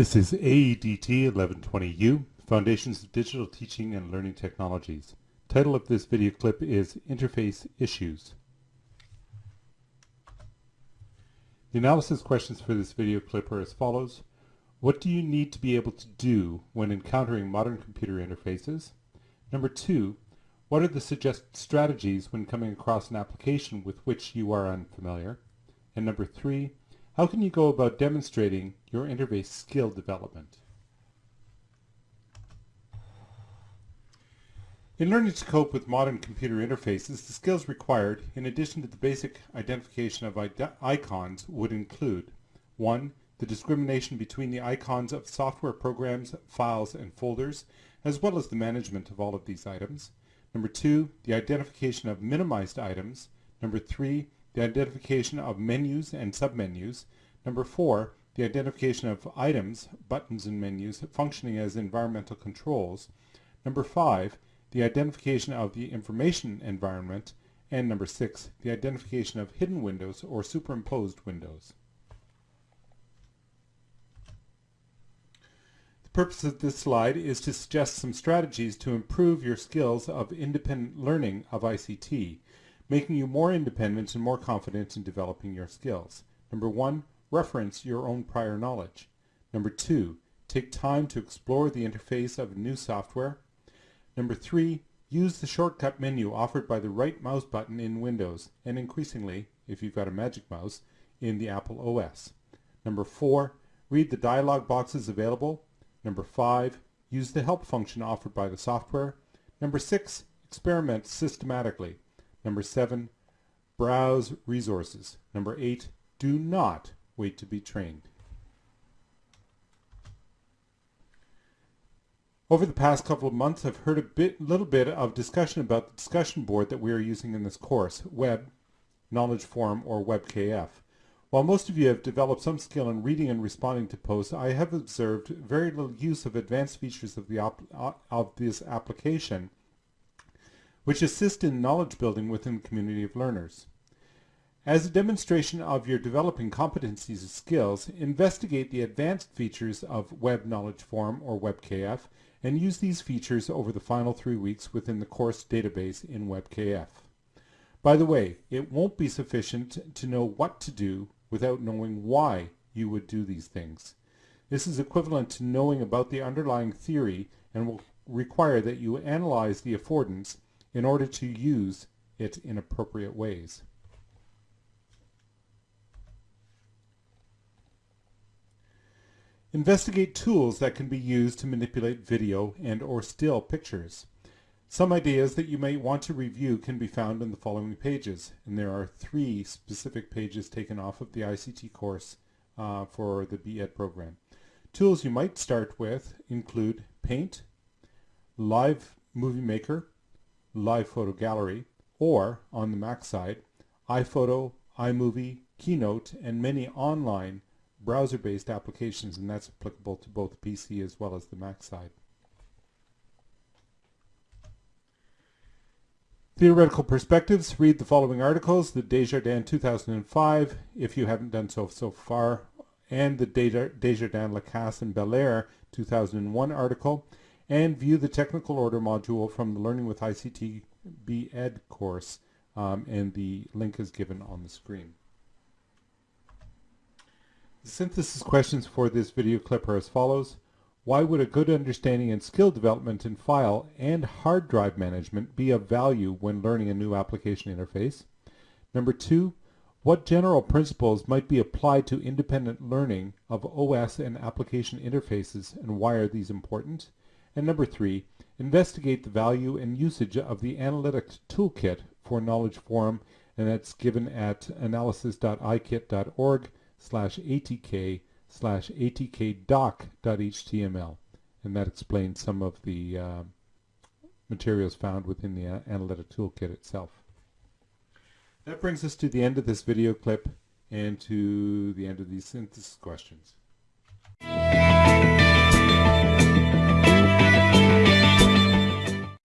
This is AEDT 1120U, Foundations of Digital Teaching and Learning Technologies. Title of this video clip is Interface Issues. The analysis questions for this video clip are as follows. What do you need to be able to do when encountering modern computer interfaces? Number two, what are the suggested strategies when coming across an application with which you are unfamiliar? And number three, how can you go about demonstrating your interface skill development? In learning to cope with modern computer interfaces, the skills required, in addition to the basic identification of icons, would include 1. The discrimination between the icons of software programs, files, and folders, as well as the management of all of these items. Number 2. The identification of minimized items. Number 3 the identification of menus and submenus. Number four, the identification of items, buttons and menus functioning as environmental controls. Number five, the identification of the information environment. And number six, the identification of hidden windows or superimposed windows. The purpose of this slide is to suggest some strategies to improve your skills of independent learning of ICT making you more independent and more confident in developing your skills. Number one, reference your own prior knowledge. Number two, take time to explore the interface of new software. Number three, use the shortcut menu offered by the right mouse button in Windows and increasingly, if you've got a magic mouse, in the Apple OS. Number four, read the dialog boxes available. Number five, use the help function offered by the software. Number six, experiment systematically. Number seven, browse resources. Number eight, do not wait to be trained. Over the past couple of months, I've heard a bit, little bit of discussion about the discussion board that we are using in this course, Web, Knowledge Forum, or WebKF. While most of you have developed some skill in reading and responding to posts, I have observed very little use of advanced features of, the of this application which assist in knowledge building within the community of learners. As a demonstration of your developing competencies and skills, investigate the advanced features of Web Knowledge Forum or WebKF and use these features over the final three weeks within the course database in WebKF. By the way, it won't be sufficient to know what to do without knowing why you would do these things. This is equivalent to knowing about the underlying theory and will require that you analyze the affordance in order to use it in appropriate ways. Investigate tools that can be used to manipulate video and or still pictures. Some ideas that you may want to review can be found in the following pages, and there are three specific pages taken off of the ICT course uh, for the BEd program. Tools you might start with include Paint, Live Movie Maker, Live Photo Gallery, or, on the Mac side, iPhoto, iMovie, Keynote, and many online browser-based applications, and that's applicable to both PC as well as the Mac side. Theoretical Perspectives, read the following articles, the Desjardins 2005, if you haven't done so so far, and the Desjardins Lacasse and Belair 2001 article, and view the technical order module from the Learning with ICT BEd course, um, and the link is given on the screen. The synthesis questions for this video clip are as follows. Why would a good understanding and skill development in file and hard drive management be of value when learning a new application interface? Number two, what general principles might be applied to independent learning of OS and application interfaces and why are these important? And number three, investigate the value and usage of the Analytics Toolkit for Knowledge Forum, and that's given at analysis.ikit.org slash atk slash atkdoc.html. And that explains some of the uh, materials found within the uh, Analytic Toolkit itself. That brings us to the end of this video clip and to the end of these synthesis questions.